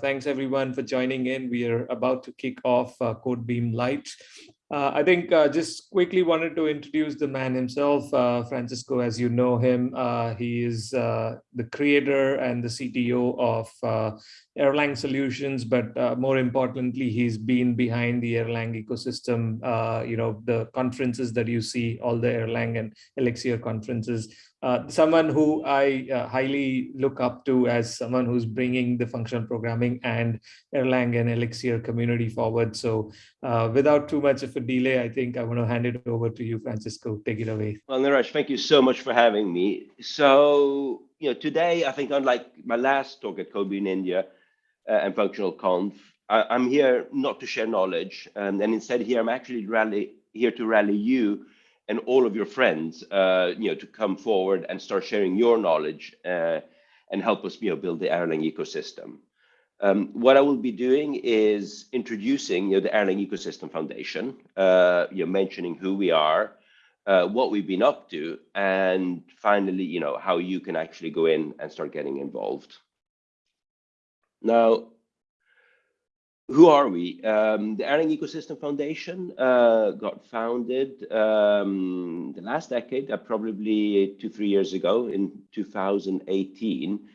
Thanks everyone for joining in. We are about to kick off uh, Code BEAM Lite. Uh, I think uh, just quickly wanted to introduce the man himself, uh, Francesco, as you know him. Uh, he is uh, the creator and the CTO of uh, Erlang Solutions, but more importantly, he's been behind the Erlang ecosystem, you know, the conferences that you see, all the Erlang and Elixir conferences uh, someone who I uh, highly look up to as someone who's bringing the functional programming and Erlang and Elixir community forward. So uh, without too much of a delay, I think I want to hand it over to you, Francesco. Take it away. Well, Niraj, thank you so much for having me. So, you know, today, I think unlike my last talk at Kobe in India uh, and Functional Conf, I, am here not to share knowledge. Um, and instead here, I'm actually rally, here to rally you and all of your friends, uh, you know, to come forward and start sharing your knowledge uh, and help us, you know, build the Erlang ecosystem. Um, what I will be doing is introducing, you know, the Erlang Ecosystem Foundation, uh, you know, mentioning who we are, uh, what we've been up to, and finally, you know, how you can actually go in and start getting involved. Now, who are we? Um, the Erlang Ecosystem Foundation uh, got founded um, the last decade, uh, probably two, three years ago in 2018.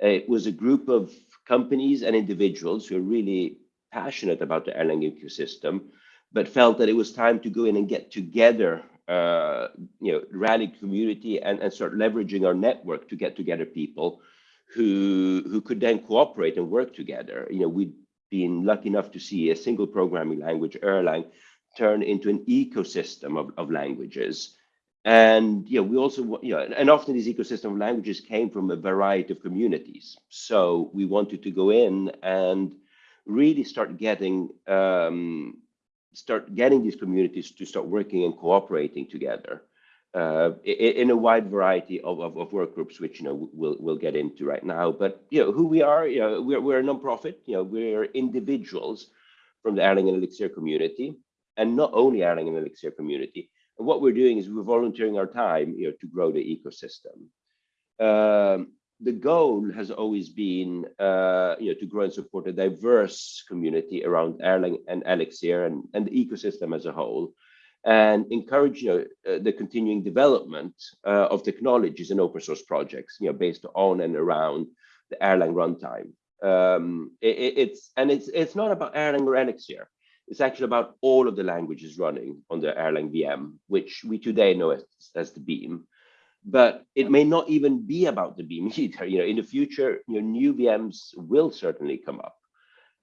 It was a group of companies and individuals who are really passionate about the Erlang ecosystem, but felt that it was time to go in and get together, uh, you know, rally community and, and start leveraging our network to get together people who who could then cooperate and work together. You know, we been lucky enough to see a single programming language, Erlang, turn into an ecosystem of, of languages. And know, we also, you know, and often these ecosystem of languages came from a variety of communities. So we wanted to go in and really start getting um, start getting these communities to start working and cooperating together uh, in a wide variety of, of, of, work groups, which you know we'll we'll get into right now. But you know who we are, you know, we're we're a nonprofit. You know, we're individuals from the Erlang and Elixir community, and not only Erlang and Elixir community. And what we're doing is we're volunteering our time, you know, to grow the ecosystem. Um, the goal has always been, uh, you know, to grow and support a diverse community around Erlang and Elixir and, and the ecosystem as a whole and encourage you know, uh, the continuing development uh, of technologies and open source projects, you know, based on and around the Erlang runtime. Um, it, it's and it's it's not about Erlang or Elixir. It's actually about all of the languages running on the Erlang VM, which we today know as, as the Beam. But it may not even be about the Beam either. You know, in the future, you know, new VMs will certainly come up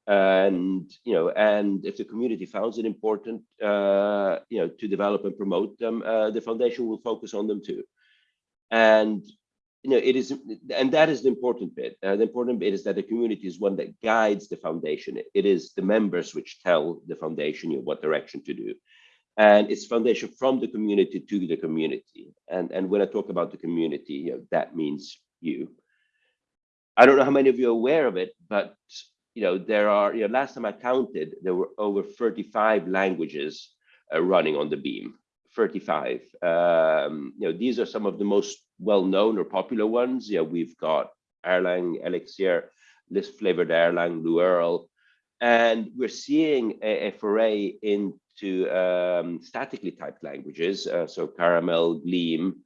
and you know and if the community finds it important uh, you know to develop and promote them uh, the foundation will focus on them too. And you know it is and that is the important bit. Uh, the important bit is that the community is one that guides the foundation. It is the members which tell the foundation you know, what direction to do. And it's foundation from the community to the community. And and when i talk about the community you know that means you. I don't know how many of you are aware of it but you know, there are, you know, last time I counted, there were over 35 languages uh, running on the beam, 35. Um, you know, these are some of the most well-known or popular ones. Yeah, we've got Erlang, Elixir, Lisp flavored Erlang, Lua and we're seeing a, a foray into um, statically typed languages, uh, so Caramel, Gleam,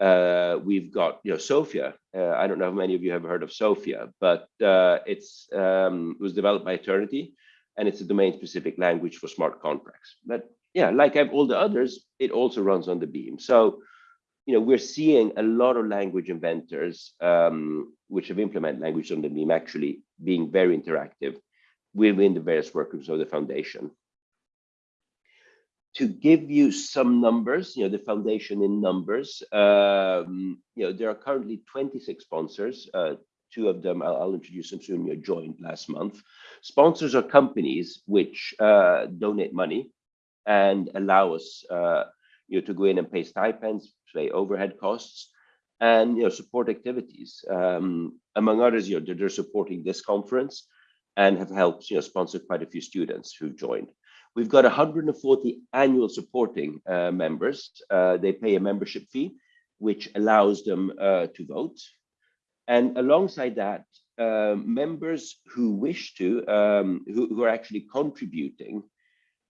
uh, we've got you know Sophia. Uh, I don't know how many of you have heard of Sophia, but uh, it's um, it was developed by Aeternity, and it's a domain-specific language for smart contracts. But yeah, like all the others, it also runs on the Beam. So you know we're seeing a lot of language inventors um, which have implemented language on the Beam actually being very interactive within the various workgroups of the foundation to give you some numbers, you know, the foundation in numbers, um, you know, there are currently 26 sponsors. Uh, two of them, I'll, I'll, introduce them soon, you joined last month. Sponsors are companies which uh, donate money and allow us, uh, you know, to go in and pay stipends, pay overhead costs, and, you know, support activities. Um, among others, you know, they're, supporting this conference and have helped, you know, sponsor quite a few students who've joined. We've got 140 annual supporting uh, members. Uh, they pay a membership fee, which allows them uh, to vote. And alongside that, uh, members who wish to, um, who, who, are actually contributing,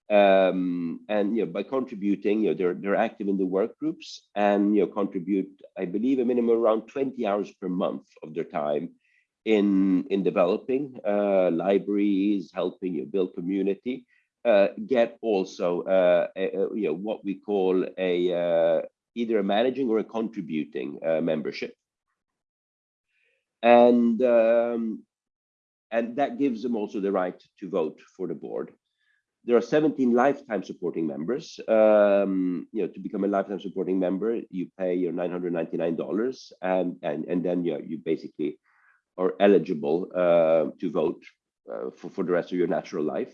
um, and you know, by contributing, you know, they're they're active in the work groups and you know contribute, I believe, a minimum around 20 hours per month of their time in in developing uh, libraries, helping you build community, uh, get also uh, a, you know what we call a uh, either a managing or a contributing uh, membership and um, and that gives them also the right to vote for the board. There are 17 lifetime supporting members. Um, you know, to become a lifetime supporting member, you pay your $999, and and and then you you basically are eligible uh, to vote uh, for for the rest of your natural life.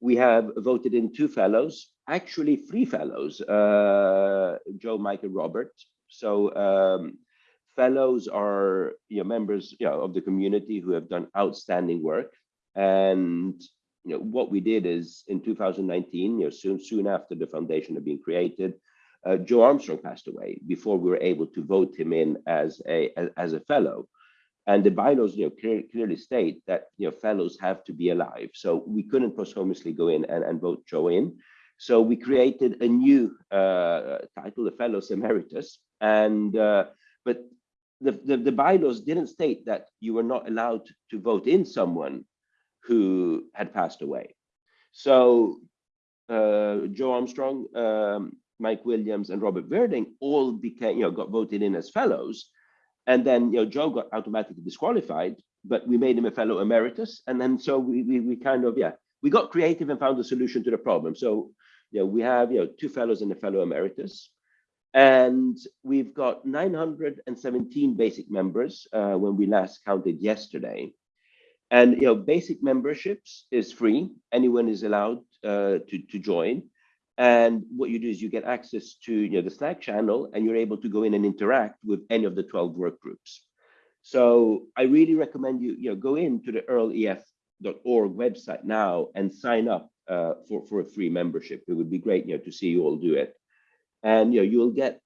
We have voted in two fellows, actually three fellows, uh, Joe, Mike, and Robert. So um, fellows are you know, members you know, of the community who have done outstanding work. And you know, what we did is in 2019, you know, soon, soon after the foundation had been created, uh, Joe Armstrong passed away before we were able to vote him in as a as, as a fellow. And the bylaws, you know, clear, clearly state that you know fellows have to be alive. So we couldn't posthumously go in and, and vote Joe in. So we created a new uh, title, the Fellows Emeritus. And uh, but the, the, the, bylaws didn't state that you were not allowed to vote in someone who had passed away. So uh, Joe Armstrong, um, Mike Williams, and Robert Virding all became, you know, got voted in as fellows. And then, you know, Joe got automatically disqualified, but we made him a fellow emeritus. And then so we, we, we kind of, yeah, we got creative and found a solution to the problem. So, you know, we have, you know, two fellows and a fellow emeritus. And we've got 917 basic members uh, when we last counted yesterday. And you know, basic memberships is free. Anyone is allowed uh, to, to join. And what you do is you get access to you know, the Slack channel and you're able to go in and interact with any of the 12 work groups. So I really recommend you, you know, go into the erlef.org website now and sign up uh, for, for a free membership. It would be great you know, to see you all do it and you know you'll get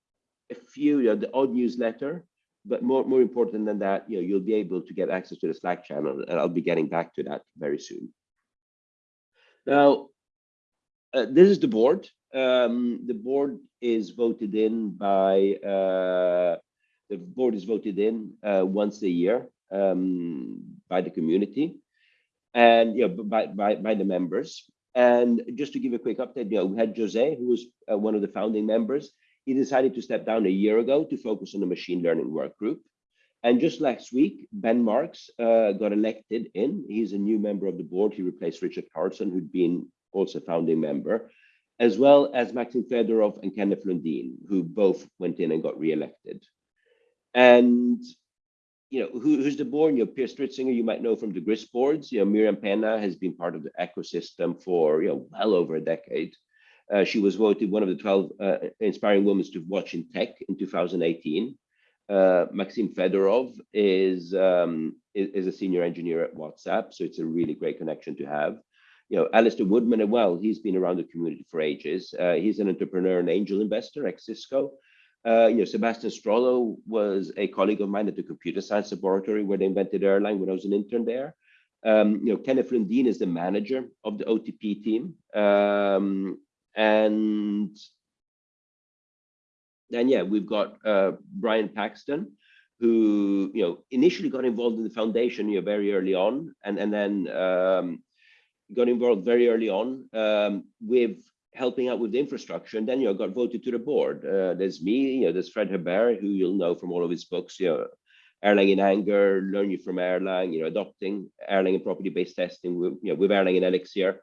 a few you know, the odd newsletter but more more important than that you know you'll be able to get access to the slack channel and i'll be getting back to that very soon now uh, this is the board um, the board is voted in by uh, the board is voted in uh, once a year um, by the community and know by by, by the members and just to give a quick update, you know, we had Jose, who was uh, one of the founding members. He decided to step down a year ago to focus on the machine learning work group. And just last week, Ben Marx uh, got elected in. He's a new member of the board. He replaced Richard Carlson, who'd been also founding member, as well as Maxim Fedorov and Kenneth Lundin, who both went in and got re-elected. And you know, who, who's the board? You know, Peer Stritzinger, you might know from the GRiSP boards. You know, Miriam Pena has been part of the ecosystem for, you know, well over a decade. Uh, she was voted one of the 12 uh, inspiring women to watch in tech in 2018. Uh, Maxim Fedorov is, um, is, is a senior engineer at WhatsApp, so it's a really great connection to have. You know, Alistair Woodman as well. He's been around the community for ages. Uh, he's an entrepreneur and angel investor at Cisco. Uh, you know, Sebastian Strollo was a colleague of mine at the computer science laboratory where they invented Erlang when I was an intern there. Um, you know, Kenneth Lundin is the manager of the OTP team. Um, and then, yeah, we've got uh, Brian Paxton, who, you know, initially got involved in the foundation, you know, very early on, and, and then um, got involved very early on um, with helping out with the infrastructure. And then, you know, got voted to the board. Uh, there's me, you know, there's Fred Hebert, who you'll know from all of his books, you know, Erlang in Anger, Learn You from Erlang, you know, adopting Erlang and property-based testing with, you know, with Erlang and Elixir.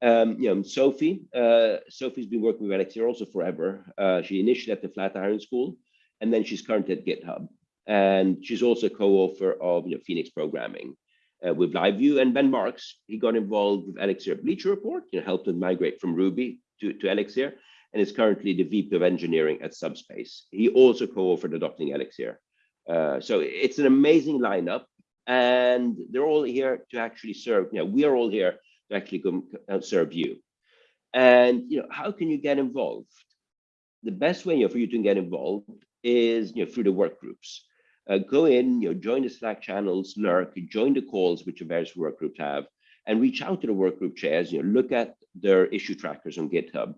Um, you know, Sophie, uh, Sophie's been working with Elixir also forever. Uh, she initially at the Flatiron School, and then she's currently at GitHub. And she's also co-author of, you know, Phoenix Programming uh, with LiveView. And Ben Marx, he got involved with Elixir Bleacher Report, you know, helped them migrate from Ruby to, to Elixir, and is currently the VP of Engineering at Subspace. He also co-authored Adopting Elixir. Uh, so it's an amazing lineup, and they're all here to actually serve. You know, we are all here to actually come, uh, serve you. And you know, how can you get involved? The best way you know, for you to get involved is you know through the work groups. Uh, go in, you know, join the Slack channels, lurk, join the calls which the various work groups have, and reach out to the work group chairs, you know, look at their issue trackers on GitHub.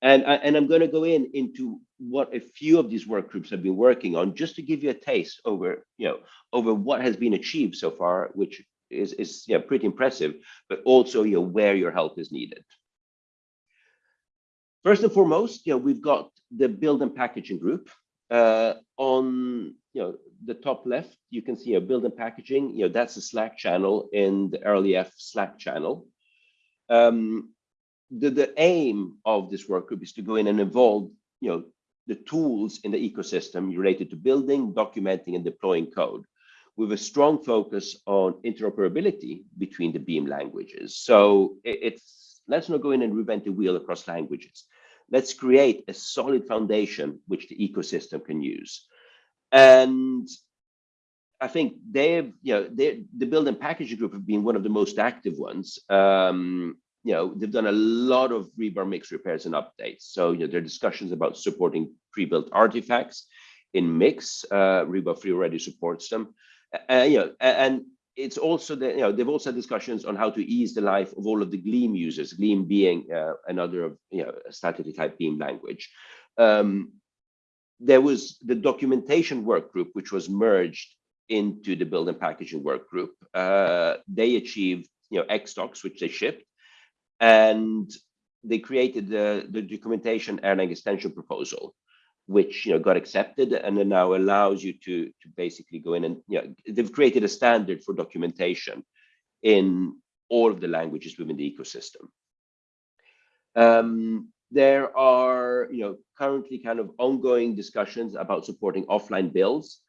And, I, and I'm going to go in into what a few of these work groups have been working on, just to give you a taste over, you know, over what has been achieved so far, which is, is yeah, pretty impressive, but also you know, where your help is needed. First and foremost, you know, we've got the build and packaging group. Uh, on you know the top left, you can see a build and packaging. You know that's a Slack channel in the erlef Slack channel. Um, the the aim of this work group is to go in and involve you know the tools in the ecosystem related to building, documenting, and deploying code with a strong focus on interoperability between the Beam languages. So it's let's not go in and reinvent the wheel across languages. Let's create a solid foundation which the ecosystem can use. And I think they've, you know, the build and packaging group have been one of the most active ones. Um, you know, they've done a lot of rebar mix repairs and updates. So, you know, there are discussions about supporting pre-built artifacts in mix. Uh, rebar 3 already supports them uh, you know, and it's also that you know they've also had discussions on how to ease the life of all of the Gleam users. Gleam being uh, another of you know statically typed Beam language. Um, there was the documentation work group, which was merged into the build and packaging work group. Uh, they achieved you know X ExDocs, which they shipped, and they created the, the documentation Erlang extension proposal which you know got accepted and then now allows you to to basically go in and you know they've created a standard for documentation in all of the languages within the ecosystem. Um, there are you know currently kind of ongoing discussions about supporting offline builds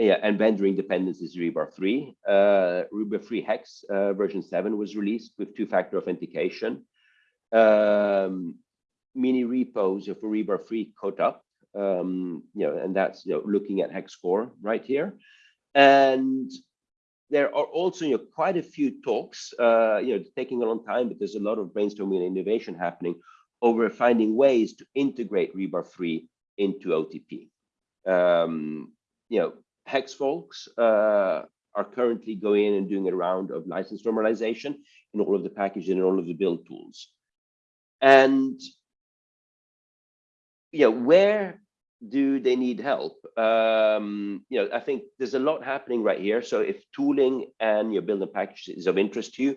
yeah, and vendoring dependencies rebar 3 uh, rebar 3 hex uh, version 7 was released with two-factor authentication. Um, mini repos for rebar 3 code up um, you know, and that's you know looking at hex core right here. And there are also you know quite a few talks, uh, you know, taking a long time, but there's a lot of brainstorming and innovation happening over finding ways to integrate rebar 3 into OTP. Um, you know, hex folks uh, are currently going in and doing a round of license normalization in all of the packages and all of the build tools. And know, where do they need help? Um, you know, I think there's a lot happening right here. So if tooling and your building package is of interest to you,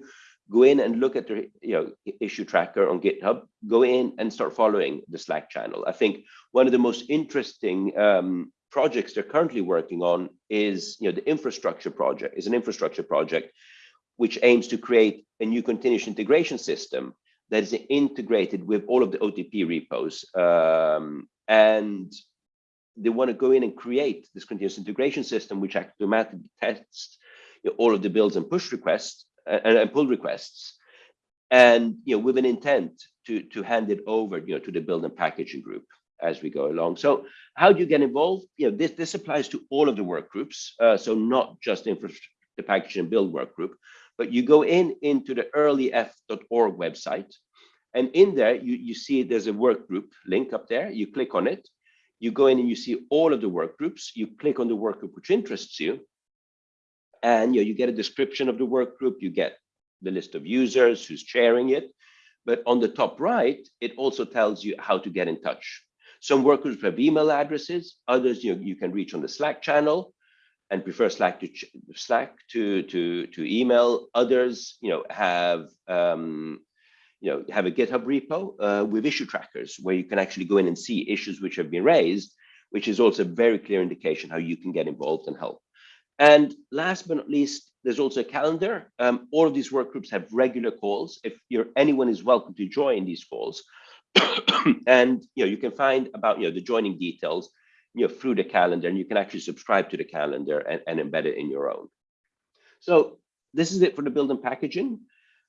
go in and look at the you know issue tracker on GitHub. Go in and start following the Slack channel. I think one of the most interesting um, projects they're currently working on is you know the infrastructure project is an infrastructure project which aims to create a new continuous integration system that is integrated with all of the OTP repos. Um, and they want to go in and create this continuous integration system, which automatically tests you know, all of the builds and push requests uh, and, and pull requests. And you know, with an intent to, to hand it over you know, to the build and packaging group as we go along. So how do you get involved? You know, this, this applies to all of the work groups. Uh, so not just the, package and build work group, but you go in into the erlef.org website. And in there, you, you see there's a work group link up there. You click on it. You go in and you see all of the work groups. You click on the work group which interests you. And you, know, you get a description of the work group. You get the list of users who's sharing it. But on the top right, it also tells you how to get in touch. Some work groups have email addresses. Others you, you can reach on the Slack channel and prefer Slack to Slack to to to email. Others, you know, have um, you know have a GitHub repo uh, with issue trackers where you can actually go in and see issues which have been raised, which is also a very clear indication how you can get involved and help. And last but not least, there's also a calendar. Um, all of these work groups have regular calls. If you're anyone is welcome to join these calls. and you know you can find about you know the joining details you know, through the calendar and you can actually subscribe to the calendar and, and embed it in your own. So this is it for the build and packaging.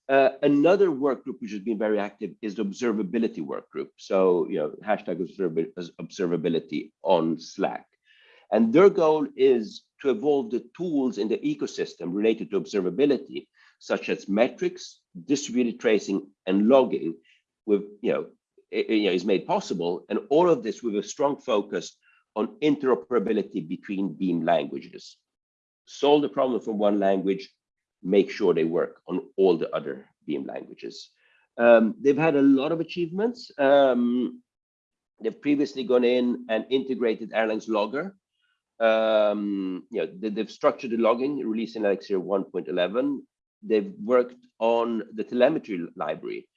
Uh, another work group which has been very active is the observability work group. So, you know, hashtag observability on Slack. And their goal is to evolve the tools in the ecosystem related to observability, such as metrics, distributed tracing, and logging, with you know, it, you know, is made possible. And all of this with a strong focus on interoperability between Beam languages. Solve the problem from one language, make sure they work on all the other Beam languages. Um, they've had a lot of achievements. Um, they've previously gone in and integrated Erlang's logger. Um, you know, they, have structured the logging, releasing Elixir 1.11. They've worked on the telemetry library.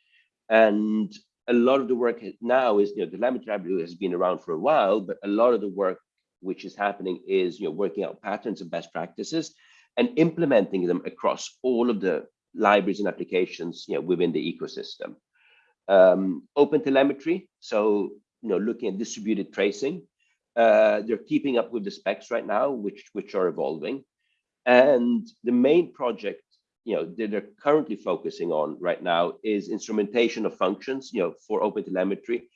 And a lot of the work now is, you know, the telemetry library has been around for a while, but a lot of the work which is happening is, you know, working out patterns and best practices and implementing them across all of the libraries and applications, you know, within the ecosystem. Um, open telemetry, so, you know, looking at distributed tracing. Uh, they're keeping up with the specs right now, which, which are evolving. And the main project you know that they're currently focusing on right now is instrumentation of functions you know for open telemetry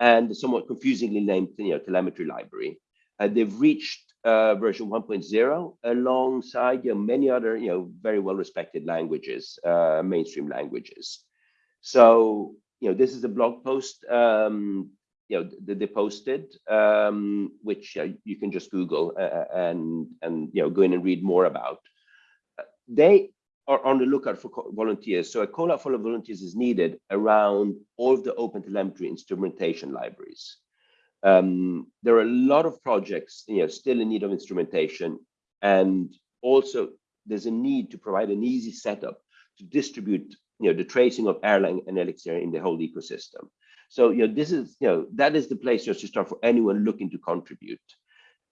and somewhat confusingly named you know telemetry library uh, they've reached uh, version 1.0 alongside you know many other you know very well respected languages uh, mainstream languages so you know this is a blog post um, you know that they posted um, which uh, you can just google uh, and and you know go in and read more about they are on the lookout for volunteers. So a call out for volunteers is needed around all of the open telemetry instrumentation libraries. Um, there are a lot of projects you know, still in need of instrumentation. And also there's a need to provide an easy setup to distribute you know, the tracing of Erlang and Elixir in the whole ecosystem. So, you know, this is, you know, that is the place just to start for anyone looking to contribute.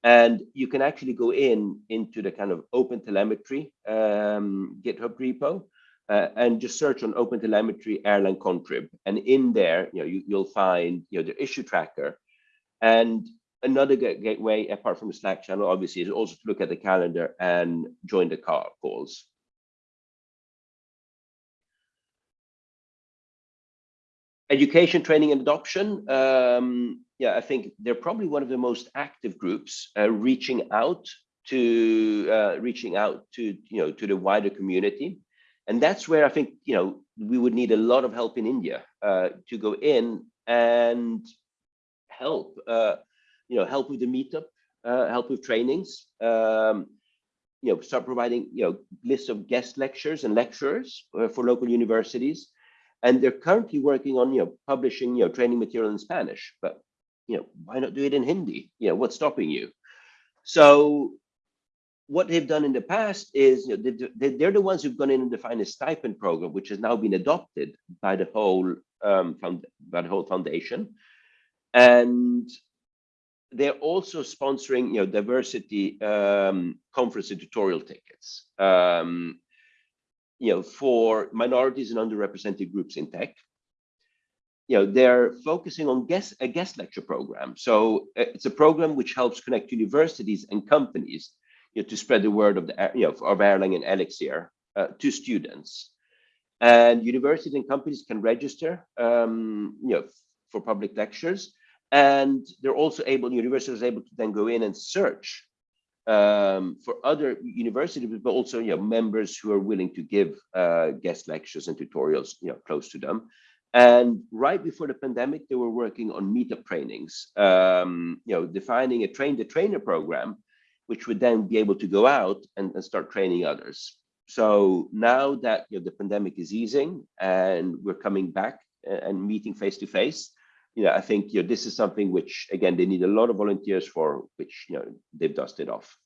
And you can actually go in into the kind of open telemetry um, GitHub repo uh, and just search on open telemetry Erlang contrib. And in there, you know, you, will find you know the issue tracker. And another gateway, apart from the Slack channel, obviously, is also to look at the calendar and join the car calls. Education, training, and adoption. Um, yeah, I think they're probably one of the most active groups uh, reaching out to uh, reaching out to you know to the wider community, and that's where I think you know we would need a lot of help in India uh, to go in and help uh, you know help with the meetup, uh, help with trainings, um, you know start providing you know lists of guest lectures and lecturers uh, for local universities and they're currently working on you know publishing you know training material in spanish but you know, why not do it in Hindi? You know, what's stopping you? So what they've done in the past is, you know, they, are the ones who've gone in and defined a stipend program, which has now been adopted by the whole um, by the whole foundation, and they're also sponsoring, you know, diversity um, conference and tutorial tickets, um, you know, for minorities and underrepresented groups in tech you know, they're focusing on guest, a guest lecture program. So uh, it's a program which helps connect universities and companies you know, to spread the word of the you know of Erlang and Elixir uh, to students. And universities and companies can register um, you know for public lectures, and they're also able universities able to then go in and search um, for other universities, but also you know members who are willing to give uh, guest lectures and tutorials you know close to them. And right before the pandemic, they were working on meetup trainings, um, you know, defining a train the trainer program, which would then be able to go out and, and start training others. So now that you know, the pandemic is easing and we're coming back and meeting face to face, you know, I think you know, this is something which, again, they need a lot of volunteers for, which you know, they've dusted off.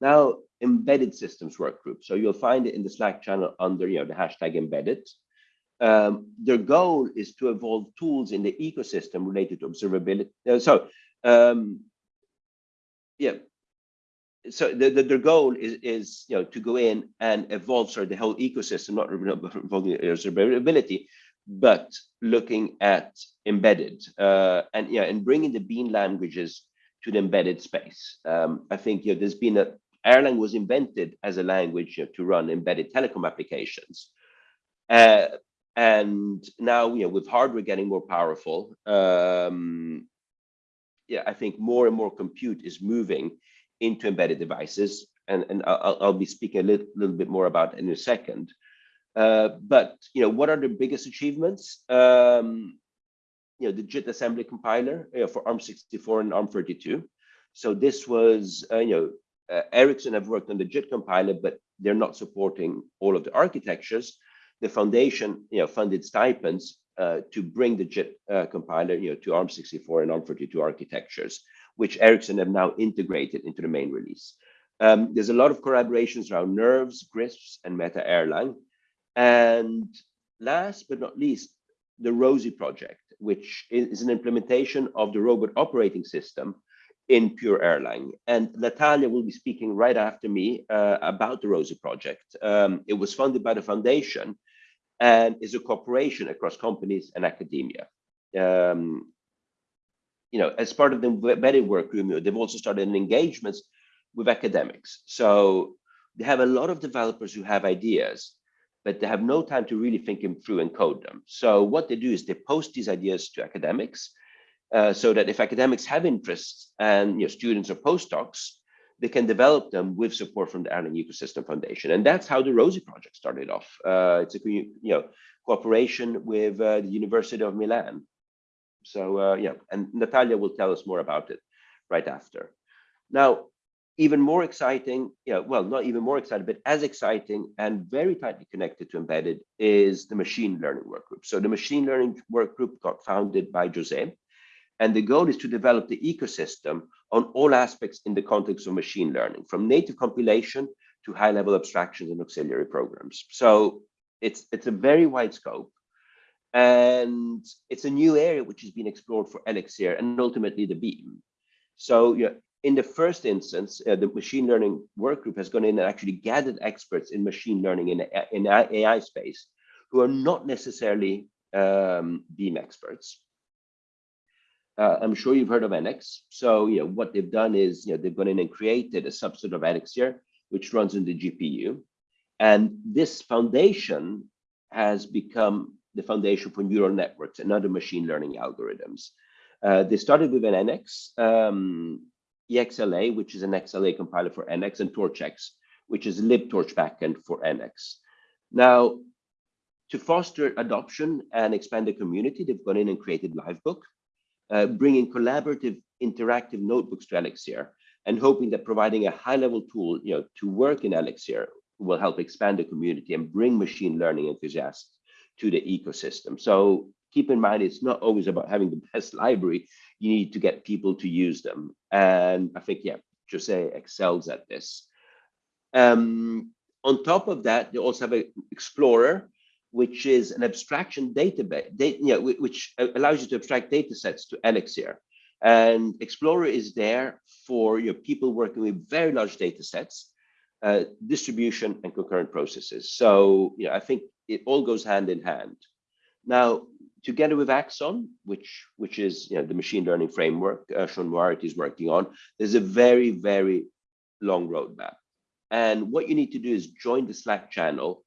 Now, embedded systems work group. So you'll find it in the Slack channel under you know, the hashtag embedded. Um, their goal is to evolve tools in the ecosystem related to observability. Uh, so, um, yeah. So the, the, their goal is, is you know to go in and evolve sorry the whole ecosystem, not involving observability, but looking at embedded uh, and yeah and bringing the Beam languages to the embedded space. Um, I think you know, there's been a Erlang was invented as a language you know, to run embedded telecom applications. Uh, and now you know with hardware getting more powerful um yeah i think more and more compute is moving into embedded devices and and i'll, I'll be speaking a little, little bit more about in a second uh, but you know what are the biggest achievements um you know, the JIT assembly compiler you know, for ARM64 and ARM32. So this was, uh, you know, uh, Ericsson have worked on the JIT compiler, but they're not supporting all of the architectures. The foundation, you know, funded stipends uh, to bring the JIT uh, compiler, you know, to ARM64 and ARM32 architectures, which Ericsson have now integrated into the main release. Um, there's a lot of collaborations around nerves, GRISPs, and Meta Erlang. And last but not least, the ROSI project, which is an implementation of the robot operating system in pure Erlang. And Natalia will be speaking right after me uh, about the ROSI project. Um, it was funded by the foundation and is a cooperation across companies and academia. Um, you know, as part of the embedded work they've also started engagements with academics. So they have a lot of developers who have ideas, but they have no time to really think them through and code them. So what they do is they post these ideas to academics uh, so that if academics have interests and you know, students or postdocs, they can develop them with support from the Erlang Ecosystem Foundation. And that's how the ROSI project started off. Uh, it's a you know cooperation with uh, the University of Milan. So uh, yeah, and Natalia will tell us more about it right after. Now, even more exciting, you know, well, not even more exciting, but as exciting and very tightly connected to embedded is the machine learning work group. So the machine learning work group got founded by Jose, and the goal is to develop the ecosystem on all aspects in the context of machine learning, from native compilation to high-level abstractions and auxiliary programs. So it's it's a very wide scope, and it's a new area which has been explored for Elixir and ultimately the Beam. So you know, in the first instance, uh, the machine learning work group has gone in and actually gathered experts in machine learning in, in AI space who are not necessarily um, Beam experts. Uh, I'm sure you've heard of NX. So, you know, what they've done is, you know, they've gone in and created a subset of Elixir, which runs in the GPU. And this foundation has become the foundation for neural networks and other machine learning algorithms. Uh, they started with an NX, um, EXLA, which is an XLA compiler for NX, and TorchX, which is libtorch backend for NX. Now, to foster adoption and expand the community, they've gone in and created Livebook, uh, bringing collaborative interactive notebooks to Elixir and hoping that providing a high level tool you know, to work in Elixir will help expand the community and bring machine learning enthusiasts to the ecosystem. So keep in mind, it's not always about having the best library. You need to get people to use them. And I think, yeah, Jose excels at this. Um, on top of that, they also have an Explorer, which is an abstraction database, data, you know, which allows you to abstract data sets to Elixir. And Explorer is there for you know, people working with very large data sets, uh, distribution and concurrent processes. So you know, I think it all goes hand in hand. Now, together with Axon, which which is you know, the machine learning framework uh, Sean Moriarty is working on, there's a very, very long roadmap. And what you need to do is join the Slack channel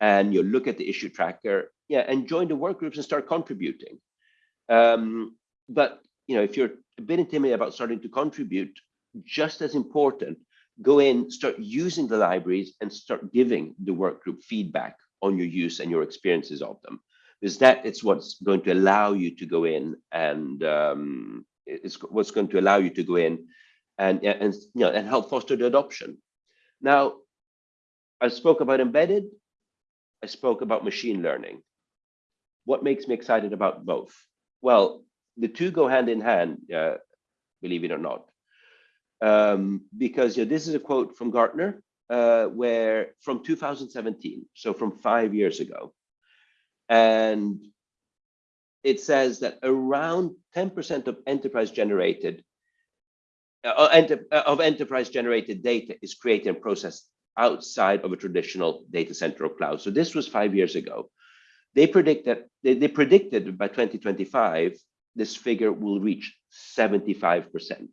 and you look at the issue tracker, yeah, and join the work groups and start contributing. Um, but you know, if you're a bit intimidated about starting to contribute, just as important, go in, start using the libraries and start giving the work group feedback on your use and your experiences of them. Because that is what's going to allow you to go in and um, it's what's going to allow you to go in and, and you know and help foster the adoption. Now, I spoke about embedded. I spoke about machine learning. What makes me excited about both? Well, the two go hand in hand, uh, believe it or not. Um, because you know, this is a quote from Gartner, uh, where from 2017, so from five years ago. And it says that around 10% of enterprise generated uh, enter, uh, of enterprise generated data is created and processed outside of a traditional data center or cloud. So this was five years ago. They predict that they, they predicted by 2025, this figure will reach 75%.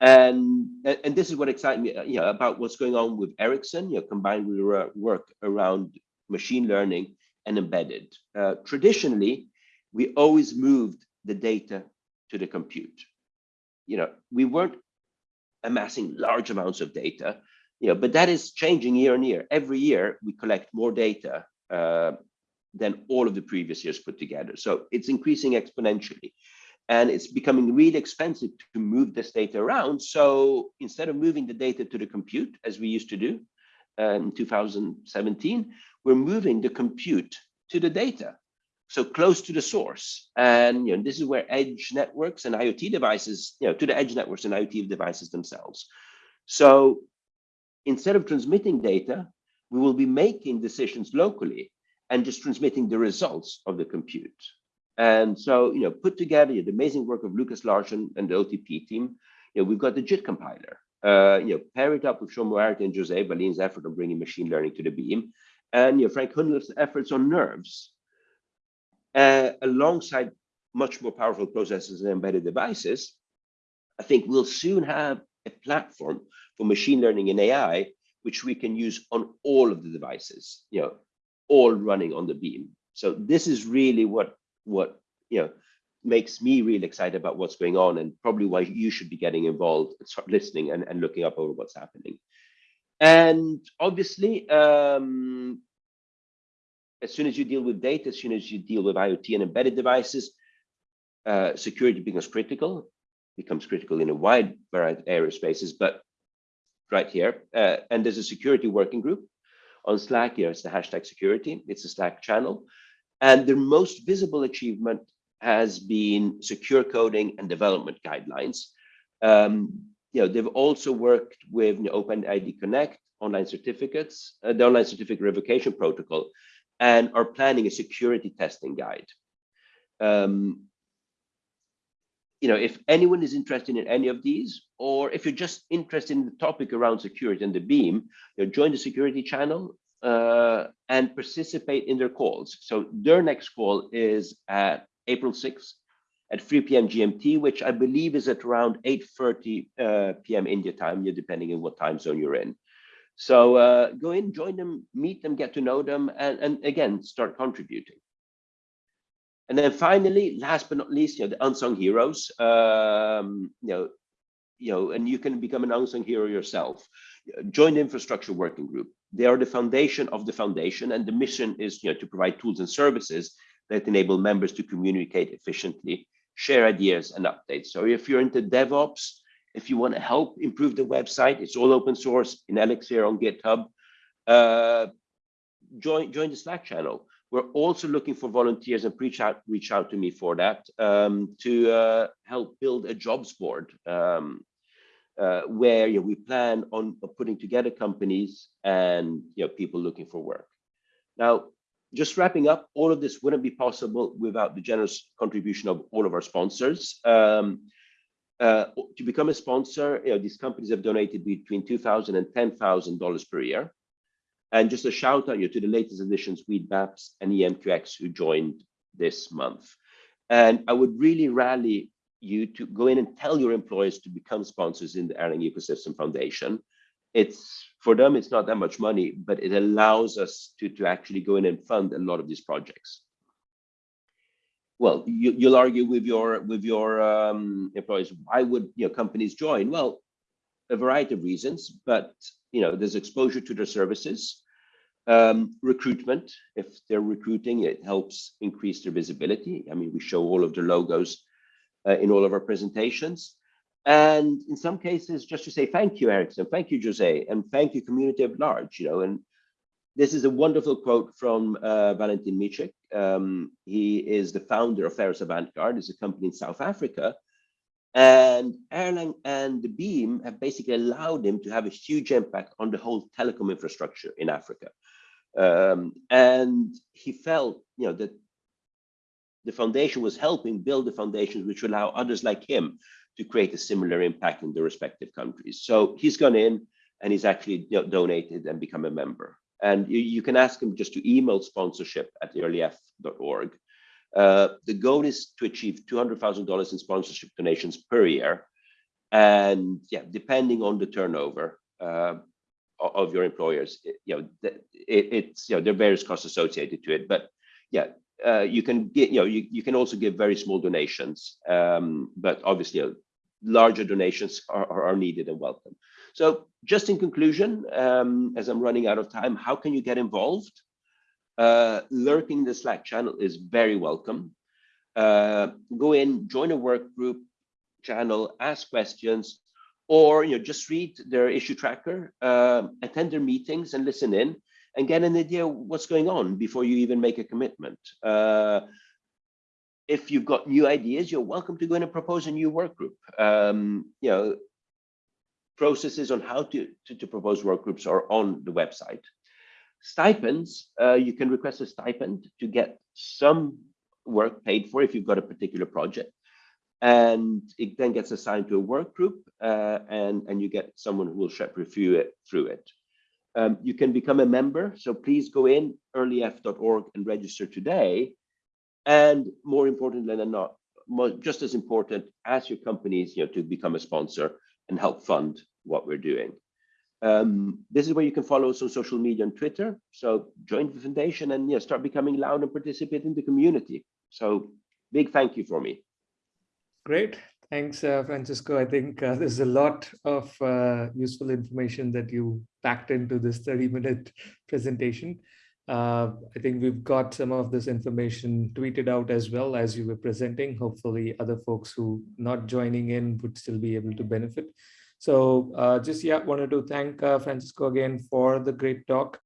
And, and this is what excites me you know, about what's going on with Ericsson, you know, combined with work around machine learning and embedded. Uh, traditionally, we always moved the data to the compute. You know, we weren't amassing large amounts of data you know, but that is changing year on year. Every year we collect more data uh, than all of the previous years put together. So it's increasing exponentially. And it's becoming really expensive to move this data around. So instead of moving the data to the compute, as we used to do uh, in 2017, we're moving the compute to the data so close to the source. And you know, this is where edge networks and IoT devices, you know, to the edge networks and IoT devices themselves. So instead of transmitting data, we will be making decisions locally and just transmitting the results of the compute. And so, you know, put together the amazing work of Lukas Larsson and the OTP team, you know, we've got the JIT compiler, uh, you know, pair it up with Sean Moriarty and Jose Valim's effort on bringing machine learning to the beam, and you know, Frank Hunleth's efforts on nerves, uh, alongside much more powerful processors and embedded devices, I think we'll soon have a platform for machine learning and AI, which we can use on all of the devices, you know, all running on the beam. So this is really what what you know makes me really excited about what's going on and probably why you should be getting involved and start listening and, and looking up over what's happening. And obviously, um, as soon as you deal with data, as soon as you deal with IoT and embedded devices, uh, security becomes critical, becomes critical in a wide variety of spaces. but right here, uh, and there's a security working group on Slack here, it's the hashtag security, it's a Slack channel. And their most visible achievement has been secure coding and development guidelines. Um, you know, they've also worked with you know, OpenID Connect, online certificates, uh, the online certificate revocation protocol, and are planning a security testing guide. Um, you know, if anyone is interested in any of these, or if you're just interested in the topic around security and the beam, you know, join the security channel uh, and participate in their calls. So their next call is at April 6th at 3 p.m. GMT, which I believe is at around 8.30 uh, p.m. India time, depending on what time zone you're in. So uh, go in, join them, meet them, get to know them, and, and again, start contributing. And then finally, last but not least, you know, the unsung heroes, um, you know, you know, and you can become an unsung hero yourself. Join the infrastructure working group. They are the foundation of the foundation, and the mission is, you know, to provide tools and services that enable members to communicate efficiently, share ideas and updates. So if you're into DevOps, if you want to help improve the website, it's all open source in Elixir on GitHub. Uh, join join the Slack channel. We're also looking for volunteers and reach out reach out to me for that um, to uh, help build a jobs board um, uh, where you know, we plan on putting together companies and you know people looking for work. Now, just wrapping up, all of this wouldn't be possible without the generous contribution of all of our sponsors. Um, uh, to become a sponsor, you know, these companies have donated between $2,000 and $10,000 per year. And just a shout out you to the latest additions, Weedmaps and EMQX, who joined this month. And I would really rally you to go in and tell your employees to become sponsors in the Erlang Ecosystem Foundation. It's for them, it's not that much money, but it allows us to, to actually go in and fund a lot of these projects well, you, will argue with your with your um, employees. Why would you know companies join? Well, a variety of reasons, but you know there's exposure to their services, um, recruitment. If they're recruiting, it helps increase their visibility. I mean, we show all of their logos uh, in all of our presentations. And in some cases, just to say thank you, Ericsson, thank you, Jose, and thank you, community at large. You know, and this is a wonderful quote from uh, Valentin Micic. Um, he is the founder of Ferris Avantgarde, is a company in South Africa. And Erlang and the Beam have basically allowed him to have a huge impact on the whole telecom infrastructure in Africa. Um, and he felt, you know, that the foundation was helping build the foundations which would allow others like him to create a similar impact in the respective countries. So he's gone in and he's actually donated and become a member. And you, you can ask him just to email sponsorship at erlef.org. Uh, the goal is to achieve $200,000 in sponsorship donations per year. And yeah, depending on the turnover uh, of your employers, it, you know, it, it's, you know, there are various costs associated to it, but yeah, uh, you can get, you know, you, you can also give very small donations, um, but obviously know, larger donations are, are needed and welcome. So just in conclusion, um, as I'm running out of time, how can you get involved? Uh, lurking the Slack channel is very welcome. Uh, go in, join a work group channel, ask questions, or you know just read their issue tracker, uh, attend their meetings and listen in, and get an idea what's going on before you even make a commitment. Uh, if you've got new ideas, you're welcome to go in and propose a new work group. Um, you know, processes on how to, to, to, propose work groups are on the website. Stipends, uh, you can request a stipend to get some work paid for if you've got a particular project. And it then gets assigned to a work group uh, and, and you get someone who will review it through it. Um, you can become a member. So please go in erlef.org and register today. And more importantly than not, more, just as important, ask your companies you know, to become a sponsor and help fund what we're doing. Um, this is where you can follow us on social media and Twitter. So join the foundation and yeah, start becoming loud and participate in the community. So big thank you for me. Great. Thanks, uh, Francesco. I think uh, there's a lot of uh, useful information that you packed into this 30 minute presentation. Uh, I think we've got some of this information tweeted out as well as you were presenting. Hopefully other folks who not joining in would still be able to benefit. So uh, just, yeah, wanted to thank uh, Francesco again for the great talk.